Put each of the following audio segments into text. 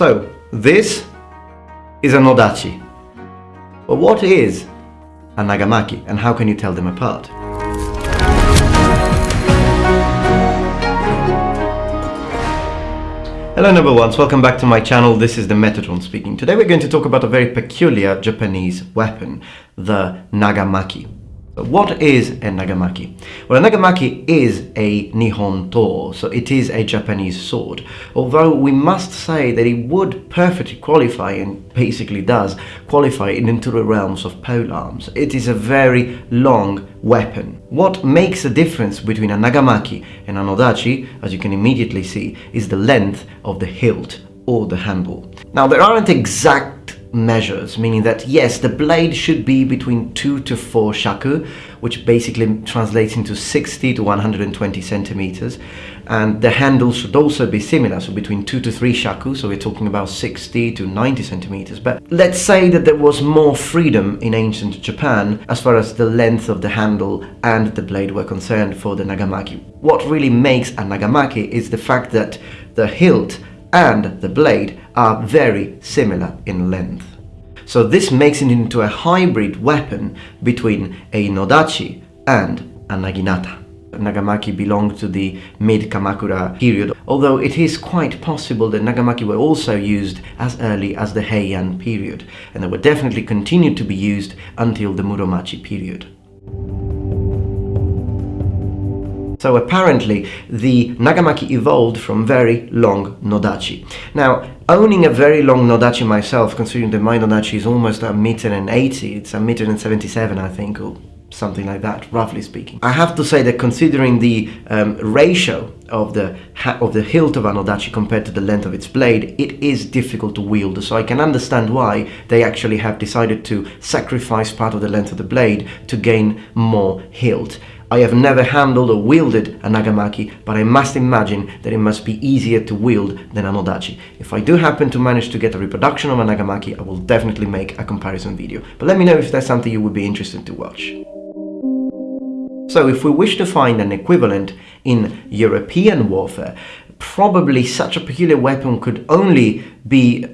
So, this is a Nodachi. But what is a Nagamaki and how can you tell them apart? Hello number ones, welcome back to my channel, this is the Metatron speaking. Today we're going to talk about a very peculiar Japanese weapon, the Nagamaki. What is a nagamaki? Well, a nagamaki is a Nihon to, so it is a Japanese sword. Although we must say that it would perfectly qualify, and basically does, qualify into the realms of polearms. It is a very long weapon. What makes a difference between a nagamaki and a nodachi, as you can immediately see, is the length of the hilt or the handle. Now, there aren't exact measures, meaning that yes, the blade should be between 2 to 4 shaku, which basically translates into 60 to 120 centimeters, and the handle should also be similar, so between 2 to 3 shaku, so we're talking about 60 to 90 centimeters. But let's say that there was more freedom in ancient Japan as far as the length of the handle and the blade were concerned for the nagamaki. What really makes a nagamaki is the fact that the hilt and the blade are very similar in length. So this makes it into a hybrid weapon between a Nodachi and a Naginata. Nagamaki belonged to the mid-Kamakura period, although it is quite possible that Nagamaki were also used as early as the Heian period, and they were definitely continued to be used until the Muromachi period. So apparently the Nagamaki evolved from very long Nodachi. Now, owning a very long Nodachi myself, considering that my Nodachi is almost a meter and 80, it's a meter and 77 I think, or something like that, roughly speaking. I have to say that considering the um, ratio of the of the hilt of an Nodachi compared to the length of its blade, it is difficult to wield. So I can understand why they actually have decided to sacrifice part of the length of the blade to gain more hilt. I have never handled or wielded a Nagamaki, but I must imagine that it must be easier to wield than a Nodachi. If I do happen to manage to get a reproduction of a Nagamaki, I will definitely make a comparison video. But let me know if that's something you would be interested to watch. So if we wish to find an equivalent in European warfare, probably such a peculiar weapon could only be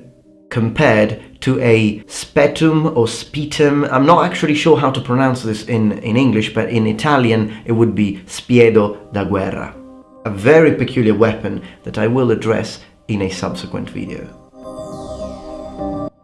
compared to a spetum or spitum. I'm not actually sure how to pronounce this in, in English, but in Italian it would be spiedo da guerra. A very peculiar weapon that I will address in a subsequent video.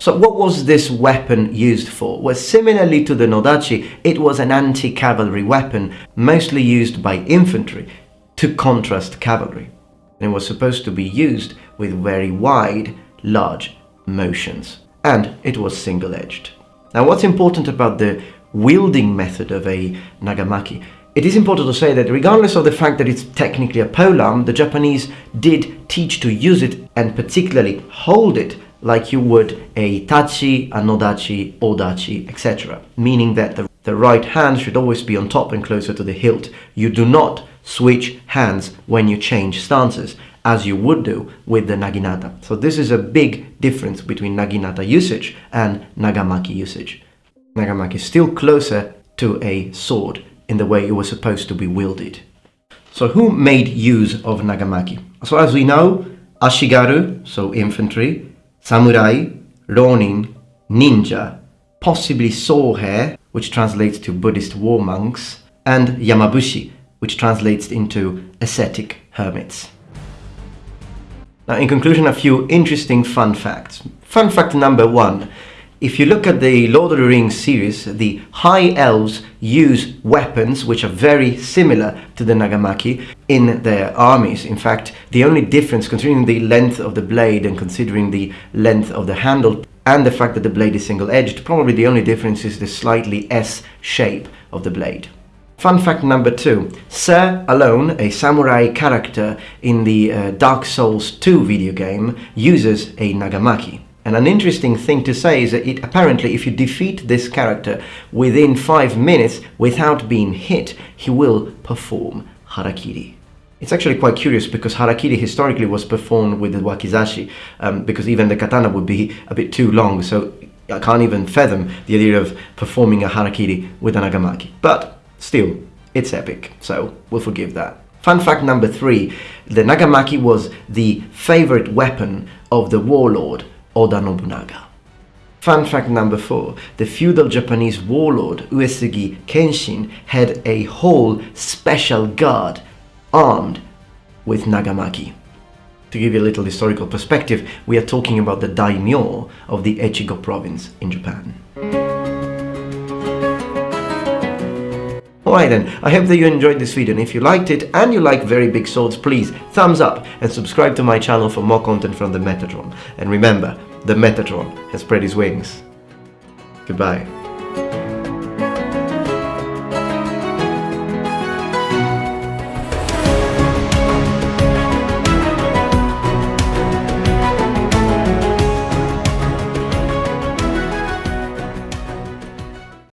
So what was this weapon used for? Well, similarly to the Nodachi, it was an anti-cavalry weapon, mostly used by infantry to contrast cavalry. And it was supposed to be used with very wide, large motions and it was single-edged. Now what's important about the wielding method of a nagamaki it is important to say that regardless of the fact that it's technically a polearm, the Japanese did teach to use it and particularly hold it like you would a tachi, a nodachi, odachi, etc. Meaning that the, the right hand should always be on top and closer to the hilt. You do not switch hands when you change stances as you would do with the naginata. So this is a big difference between naginata usage and nagamaki usage. Nagamaki is still closer to a sword in the way it was supposed to be wielded. So who made use of nagamaki? So as we know, ashigaru, so infantry, samurai, ronin, ninja, possibly sohei, which translates to Buddhist war monks, and yamabushi, which translates into ascetic hermits. In conclusion, a few interesting fun facts. Fun fact number one. If you look at the Lord of the Rings series, the High Elves use weapons which are very similar to the Nagamaki in their armies. In fact, the only difference, considering the length of the blade and considering the length of the handle and the fact that the blade is single-edged, probably the only difference is the slightly S shape of the blade. Fun fact number two. Sir Alonne, a samurai character in the uh, Dark Souls 2 video game, uses a Nagamaki. And an interesting thing to say is that it, apparently if you defeat this character within 5 minutes without being hit, he will perform Harakiri. It's actually quite curious because Harakiri historically was performed with the Wakizashi um, because even the katana would be a bit too long so I can't even fathom the idea of performing a Harakiri with a Nagamaki. But Still, it's epic, so we'll forgive that. Fun fact number three, the Nagamaki was the favorite weapon of the warlord Oda Nobunaga. Fun fact number four, the feudal Japanese warlord Uesugi Kenshin had a whole special guard armed with Nagamaki. To give you a little historical perspective, we are talking about the daimyo of the Echigo province in Japan. Alright then, I hope that you enjoyed this video and if you liked it and you like very big swords, please thumbs up and subscribe to my channel for more content from the Metatron. And remember, the Metatron has spread his wings. Goodbye.